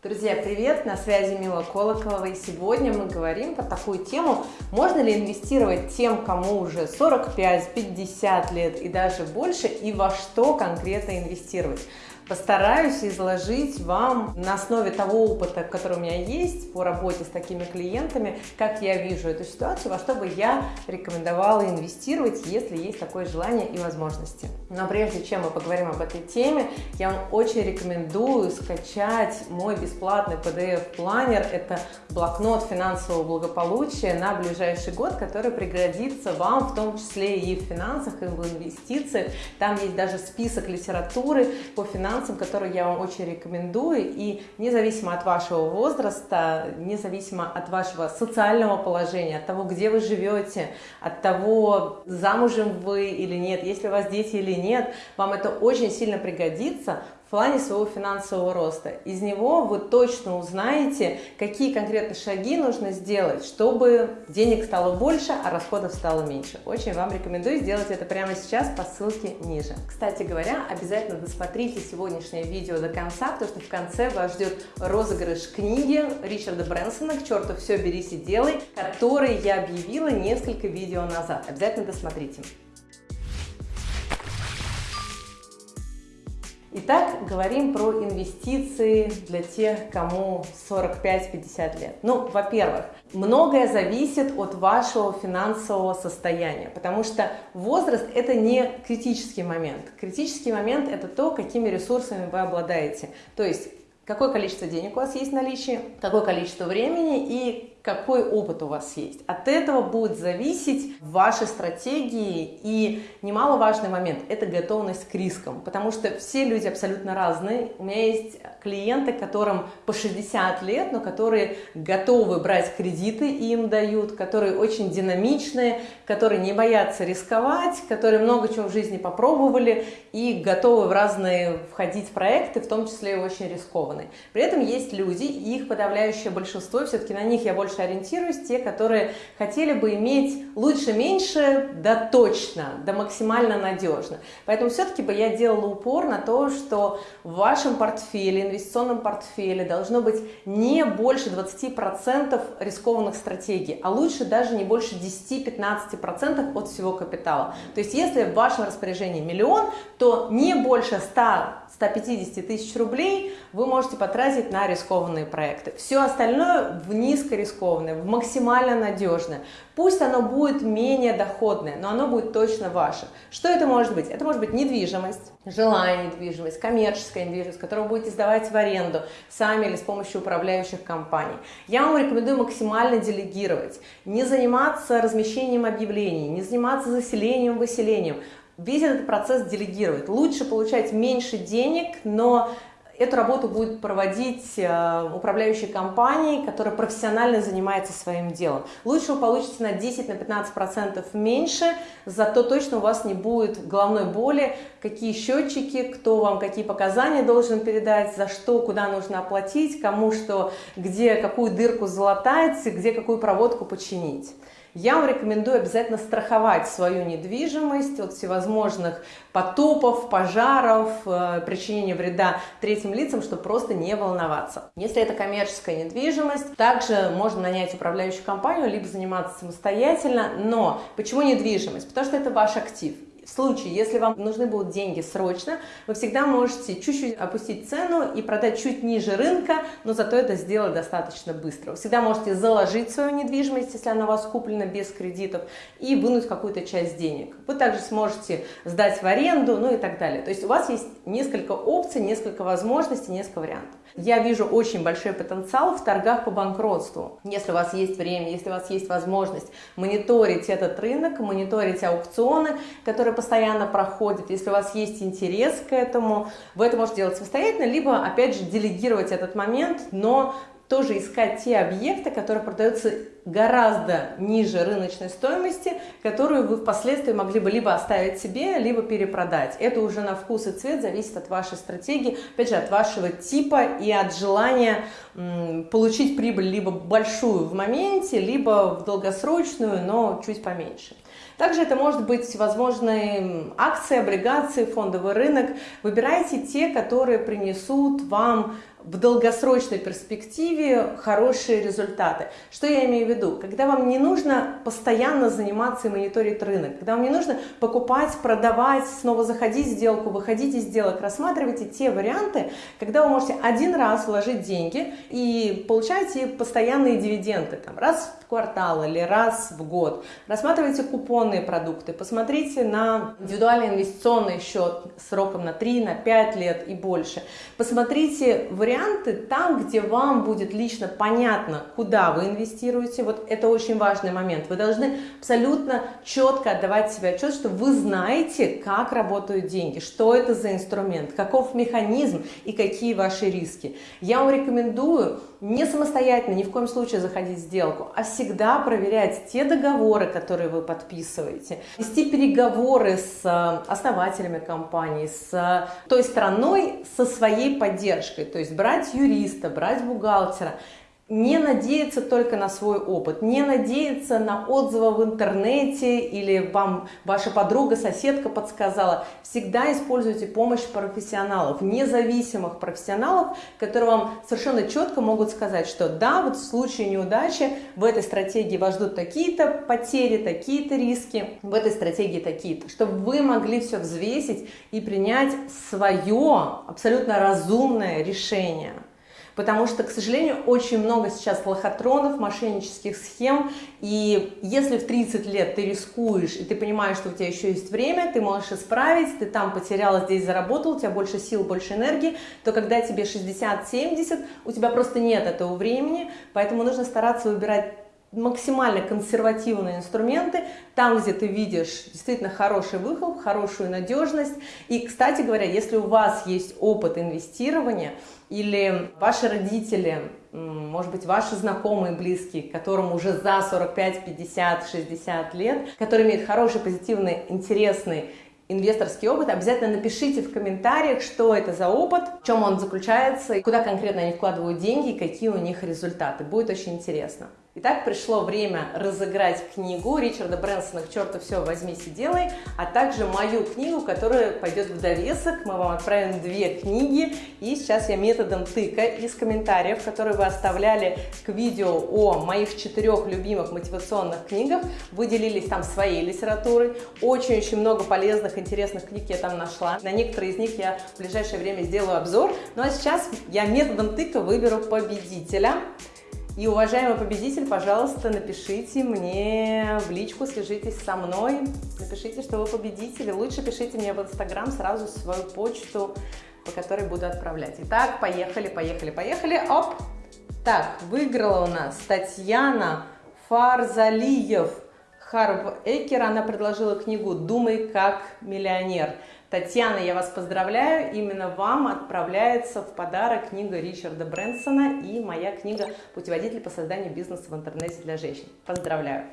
Друзья, привет! На связи Мила Колоколова, и сегодня мы говорим по такую тему, можно ли инвестировать тем, кому уже 45, 50 лет и даже больше, и во что конкретно инвестировать. Постараюсь изложить вам на основе того опыта, который у меня есть по работе с такими клиентами, как я вижу эту ситуацию, во что бы я рекомендовала инвестировать, если есть такое желание и возможности. Но прежде чем мы поговорим об этой теме, я вам очень рекомендую скачать мой бесплатный PDF-планер. Это блокнот финансового благополучия на ближайший год, который пригодится вам в том числе и в финансах, и в инвестициях. Там есть даже список литературы по финансам финансам, которые я вам очень рекомендую. И независимо от вашего возраста, независимо от вашего социального положения, от того, где вы живете, от того, замужем вы или нет, если у вас дети или нет, вам это очень сильно пригодится в плане своего финансового роста. Из него вы точно узнаете, какие конкретно шаги нужно сделать, чтобы денег стало больше, а расходов стало меньше. Очень вам рекомендую сделать это прямо сейчас по ссылке ниже. Кстати говоря, обязательно досмотрите сегодняшнее видео до конца, потому что в конце вас ждет розыгрыш книги Ричарда Брэнсона «К черту все, берись и делай», который я объявила несколько видео назад. Обязательно досмотрите. Итак, говорим про инвестиции для тех, кому 45-50 лет. Ну, во-первых, многое зависит от вашего финансового состояния, потому что возраст – это не критический момент. Критический момент – это то, какими ресурсами вы обладаете. То есть, какое количество денег у вас есть в наличии, какое количество времени и какой опыт у вас есть. От этого будет зависеть ваши стратегии и немаловажный момент – это готовность к рискам, потому что все люди абсолютно разные. У меня есть клиенты, которым по 60 лет, но которые готовы брать кредиты, и им дают, которые очень динамичные, которые не боятся рисковать, которые много чего в жизни попробовали и готовы в разные входить проекты, в том числе и очень рискованные. При этом есть люди, их подавляющее большинство, все-таки на них я больше больше ориентируюсь, те, которые хотели бы иметь лучше, меньше, да точно, да максимально надежно. Поэтому все-таки бы я делала упор на то, что в вашем портфеле, инвестиционном портфеле должно быть не больше 20% рискованных стратегий, а лучше даже не больше 10-15% от всего капитала. То есть если в вашем распоряжении миллион, то не больше 100-150 тысяч рублей вы можете потратить на рискованные проекты. Все остальное в низкорискованные в максимально надежное. Пусть оно будет менее доходное, но оно будет точно ваше. Что это может быть? Это может быть недвижимость, жилая недвижимость, коммерческая недвижимость, которую будете сдавать в аренду сами или с помощью управляющих компаний. Я вам рекомендую максимально делегировать, не заниматься размещением объявлений, не заниматься заселением, выселением. Весь этот процесс делегировать. Лучше получать меньше денег, но Эту работу будет проводить э, управляющая компания, которая профессионально занимается своим делом. Лучше вы получите на 10-15% меньше, зато точно у вас не будет головной боли, какие счетчики, кто вам какие показания должен передать, за что, куда нужно оплатить, кому что, где какую дырку залатать, где какую проводку починить я вам рекомендую обязательно страховать свою недвижимость от всевозможных потопов, пожаров, э, причинения вреда третьим лицам, чтобы просто не волноваться. Если это коммерческая недвижимость, также можно нанять управляющую компанию, либо заниматься самостоятельно. Но почему недвижимость? Потому что это ваш актив. В случае, если вам нужны будут деньги срочно, вы всегда можете чуть-чуть опустить цену и продать чуть ниже рынка, но зато это сделать достаточно быстро. Вы всегда можете заложить свою недвижимость, если она у вас куплена без кредитов, и вынуть какую-то часть денег. Вы также сможете сдать в аренду, ну и так далее. То есть у вас есть несколько опций, несколько возможностей, несколько вариантов. Я вижу очень большой потенциал в торгах по банкротству. Если у вас есть время, если у вас есть возможность мониторить этот рынок, мониторить аукционы, которые постоянно проходят, если у вас есть интерес к этому, вы это можете делать самостоятельно, либо, опять же, делегировать этот момент, но тоже искать те объекты, которые продаются гораздо ниже рыночной стоимости, которую вы впоследствии могли бы либо оставить себе, либо перепродать. Это уже на вкус и цвет зависит от вашей стратегии, опять же, от вашего типа и от желания получить прибыль либо большую в моменте, либо в долгосрочную, но чуть поменьше. Также это может быть возможные акции, облигации, фондовый рынок. Выбирайте те, которые принесут вам в долгосрочной перспективе хорошие результаты. Что я имею в виду? Когда вам не нужно постоянно заниматься и мониторить рынок, когда вам не нужно покупать, продавать, снова заходить в сделку, выходить из сделок, рассматривайте те варианты, когда вы можете один раз вложить деньги и получаете постоянные дивиденды, там, раз в квартал или раз в год. Рассматривайте купонные продукты, посмотрите на индивидуальный инвестиционный счет сроком на 3, на 5 лет и больше. Посмотрите варианты там, где вам будет лично понятно, куда вы инвестируете. Вот это очень важный момент. Вы должны абсолютно четко отдавать себе отчет, что вы знаете, как работают деньги, что это за инструмент, каков механизм и какие ваши риски. Я вам рекомендую не самостоятельно, ни в коем случае заходить в сделку, а всегда проверять те договоры, которые вы подписываете, вести переговоры с э, основателями компании, с той страной, со своей поддержкой, то есть брать юриста, брать бухгалтера, не надеяться только на свой опыт, не надеяться на отзывы в интернете или вам ваша подруга, соседка подсказала. Всегда используйте помощь профессионалов, независимых профессионалов, которые вам совершенно четко могут сказать, что да, вот в случае неудачи в этой стратегии вас ждут такие-то потери, такие-то риски, в этой стратегии такие-то, чтобы вы могли все взвесить и принять свое абсолютно разумное решение потому что, к сожалению, очень много сейчас лохотронов, мошеннических схем, и если в 30 лет ты рискуешь, и ты понимаешь, что у тебя еще есть время, ты можешь исправить, ты там потеряла, здесь заработал, у тебя больше сил, больше энергии, то когда тебе 60-70, у тебя просто нет этого времени, поэтому нужно стараться выбирать максимально консервативные инструменты, там, где ты видишь действительно хороший выхлоп, хорошую надежность. И, кстати говоря, если у вас есть опыт инвестирования, или ваши родители, может быть, ваши знакомые, близкие, которым уже за 45, 50, 60 лет, которые имеют хороший, позитивный, интересный инвесторский опыт, обязательно напишите в комментариях, что это за опыт, в чем он заключается, куда конкретно они вкладывают деньги, какие у них результаты. Будет очень интересно. Итак, пришло время разыграть книгу Ричарда Брэнсона «К черту все, возьмись и делай», а также мою книгу, которая пойдет в довесок. Мы вам отправим две книги, и сейчас я методом тыка из комментариев, которые вы оставляли к видео о моих четырех любимых мотивационных книгах, выделились там своей литературой. Очень-очень много полезных, интересных книг я там нашла. На некоторые из них я в ближайшее время сделаю обзор. Ну а сейчас я методом тыка выберу победителя. И, уважаемый победитель, пожалуйста, напишите мне в личку, свяжитесь со мной, напишите, что вы победитель. Лучше пишите мне в Инстаграм сразу свою почту, по которой буду отправлять. Итак, поехали, поехали, поехали. Оп! Так, выиграла у нас Татьяна Фарзалиев. Харв Экер, она предложила книгу «Думай как миллионер». Татьяна, я вас поздравляю, именно вам отправляется в подарок книга Ричарда Брэнсона и моя книга «Путеводитель по созданию бизнеса в интернете для женщин». Поздравляю!